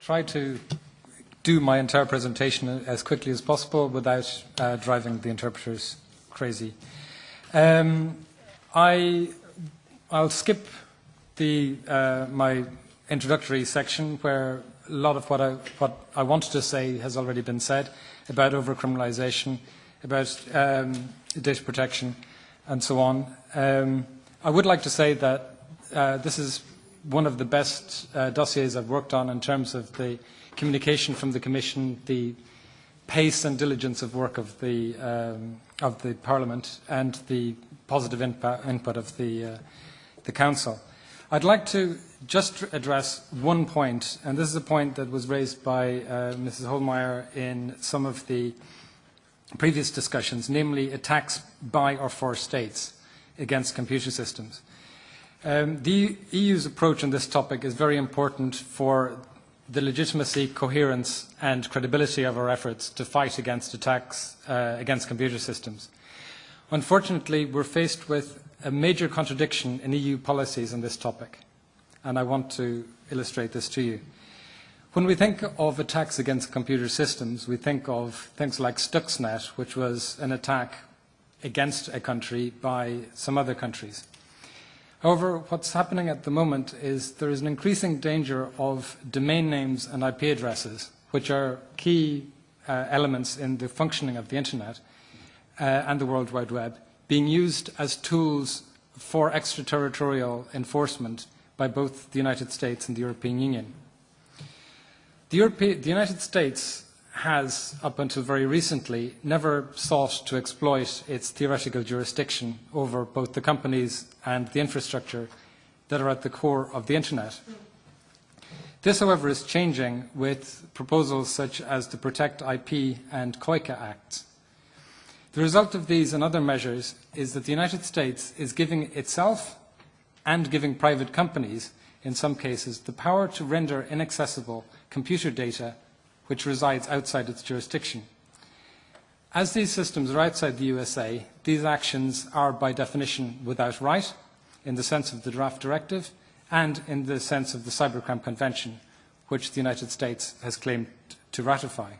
Try to do my entire presentation as quickly as possible without uh, driving the interpreters crazy. Um, I, I'll skip the, uh, my introductory section where a lot of what I, what I wanted to say has already been said about overcriminalization, about um, data protection, and so on. Um, I would like to say that uh, this is one of the best uh, dossiers I've worked on in terms of the communication from the Commission, the pace and diligence of work of the, um, of the Parliament and the positive input, of the, uh, the Council. I'd like to just address one point, and this is a point that was raised by uh, Mrs. Hohlmeier in some of the previous discussions, namely attacks by or for states against computer systems. Um, the EU's approach on this topic is very important for the legitimacy, coherence and credibility of our efforts to fight against attacks uh, against computer systems. Unfortunately, we're faced with a major contradiction in EU policies on this topic, and I want to illustrate this to you. When we think of attacks against computer systems, we think of things like Stuxnet, which was an attack against a country by some other countries. However, what's happening at the moment is there is an increasing danger of domain names and IP addresses, which are key uh, elements in the functioning of the Internet uh, and the World Wide Web, being used as tools for extraterritorial enforcement by both the United States and the European Union. The, Europe the United States has, up until very recently, never sought to exploit its theoretical jurisdiction over both the companies and the infrastructure that are at the core of the Internet. This, however, is changing with proposals such as the Protect IP and COICA Acts. The result of these and other measures is that the United States is giving itself and giving private companies, in some cases, the power to render inaccessible computer data which resides outside its jurisdiction. As these systems are outside the USA, these actions are by definition without right, in the sense of the draft directive, and in the sense of the Cybercrime Convention, which the United States has claimed to ratify.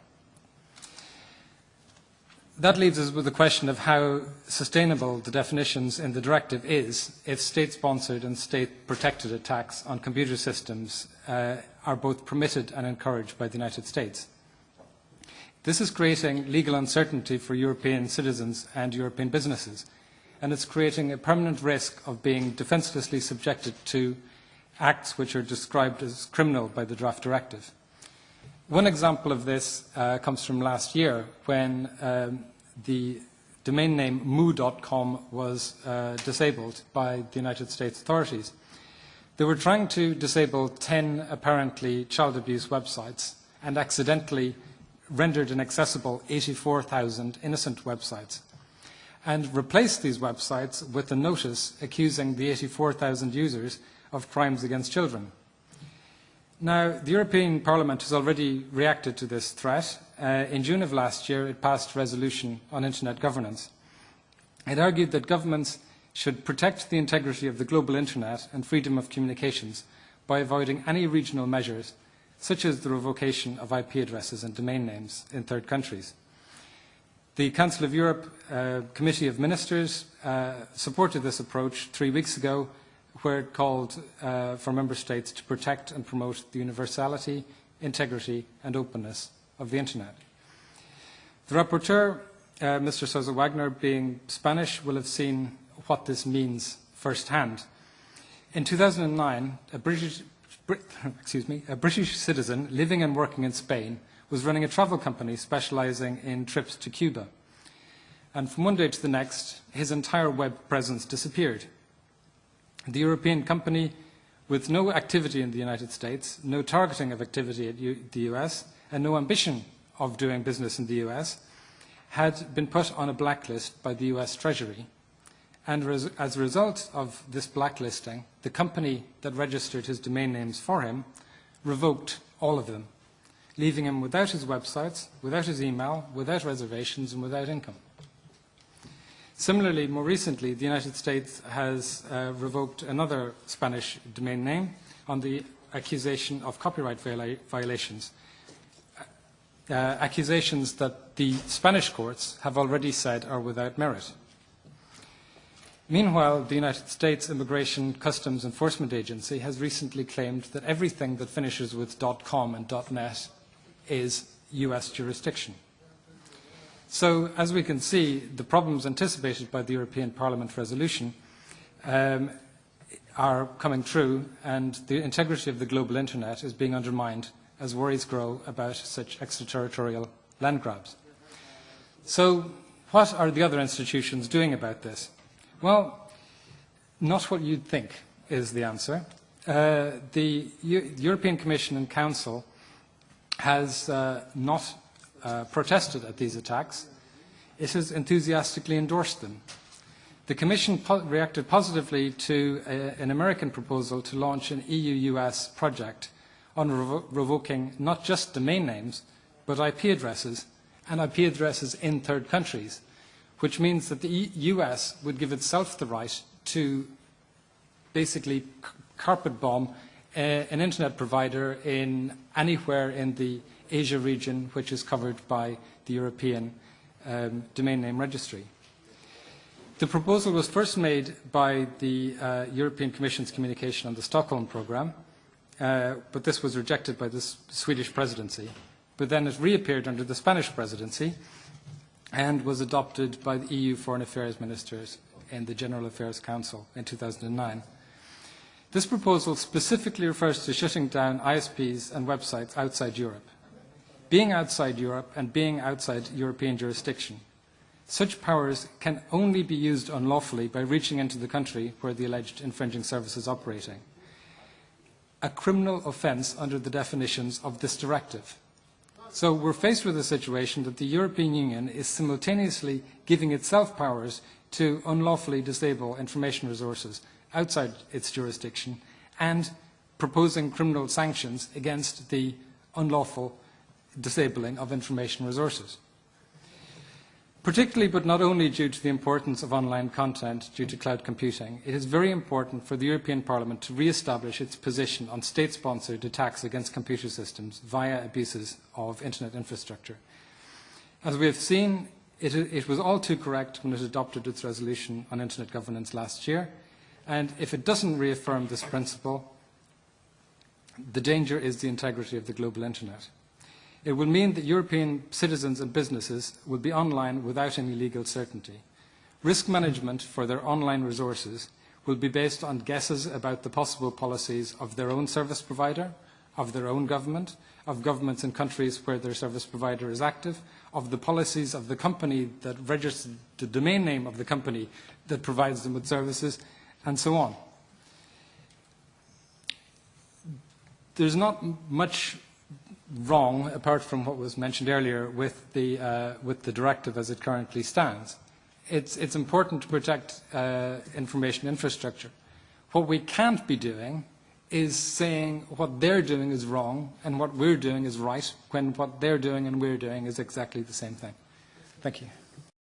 That leaves us with the question of how sustainable the definitions in the directive is if state-sponsored and state-protected attacks on computer systems uh, are both permitted and encouraged by the United States. This is creating legal uncertainty for European citizens and European businesses, and it's creating a permanent risk of being defenselessly subjected to acts which are described as criminal by the draft directive. One example of this uh, comes from last year when um, the domain name mooo.com was uh, disabled by the United States authorities. They were trying to disable 10 apparently child abuse websites and accidentally rendered inaccessible 84,000 innocent websites and replaced these websites with a notice accusing the 84,000 users of crimes against children. Now, the European Parliament has already reacted to this threat. Uh, in June of last year, it passed a resolution on internet governance. It argued that governments should protect the integrity of the global internet and freedom of communications by avoiding any regional measures, such as the revocation of IP addresses and domain names in third countries. The Council of Europe uh, Committee of Ministers uh, supported this approach three weeks ago, where it called uh, for Member States to protect and promote the universality, integrity and openness of the Internet. The rapporteur, uh, Mr. Sosa Wagner, being Spanish, will have seen what this means firsthand. In 2009, a British, excuse me, a British citizen living and working in Spain was running a travel company specializing in trips to Cuba. And from one day to the next, his entire web presence disappeared. The European company, with no activity in the United States, no targeting of activity at U the US, and no ambition of doing business in the US, had been put on a blacklist by the US Treasury and as a result of this blacklisting, the company that registered his domain names for him revoked all of them, leaving him without his websites, without his email, without reservations, and without income. Similarly, more recently, the United States has uh, revoked another Spanish domain name on the accusation of copyright viola violations, uh, accusations that the Spanish courts have already said are without merit. Meanwhile, the United States Immigration Customs Enforcement Agency has recently claimed that everything that finishes with .com and .net is US jurisdiction. So, as we can see, the problems anticipated by the European Parliament resolution um, are coming true, and the integrity of the global internet is being undermined as worries grow about such extraterritorial land grabs. So, what are the other institutions doing about this? Well, not what you'd think is the answer. Uh, the U European Commission and Council has uh, not uh, protested at these attacks, it has enthusiastically endorsed them. The Commission po reacted positively to a, an American proposal to launch an EU-US project on revo revoking not just domain names, but IP addresses, and IP addresses in third countries, which means that the US would give itself the right to basically carpet bomb uh, an internet provider in anywhere in the Asia region which is covered by the European um, domain name registry. The proposal was first made by the uh, European Commission's communication on the Stockholm programme, uh, but this was rejected by the Swedish presidency. But then it reappeared under the Spanish presidency and was adopted by the EU Foreign Affairs Ministers in the General Affairs Council in 2009. This proposal specifically refers to shutting down ISPs and websites outside Europe being outside Europe and being outside European jurisdiction. Such powers can only be used unlawfully by reaching into the country where the alleged infringing service is operating. A criminal offence under the definitions of this directive. So we're faced with a situation that the European Union is simultaneously giving itself powers to unlawfully disable information resources outside its jurisdiction and proposing criminal sanctions against the unlawful disabling of information resources. Particularly, but not only due to the importance of online content due to cloud computing, it is very important for the European Parliament to re-establish its position on state-sponsored attacks against computer systems via abuses of internet infrastructure. As we have seen, it, it was all too correct when it adopted its resolution on internet governance last year, and if it doesn't reaffirm this principle, the danger is the integrity of the global internet. It will mean that European citizens and businesses will be online without any legal certainty. Risk management for their online resources will be based on guesses about the possible policies of their own service provider, of their own government, of governments in countries where their service provider is active, of the policies of the company that registers the domain name of the company that provides them with services, and so on. There's not much wrong, apart from what was mentioned earlier, with the, uh, with the directive as it currently stands. It's, it's important to protect uh, information infrastructure. What we can't be doing is saying what they're doing is wrong and what we're doing is right, when what they're doing and we're doing is exactly the same thing. Thank you.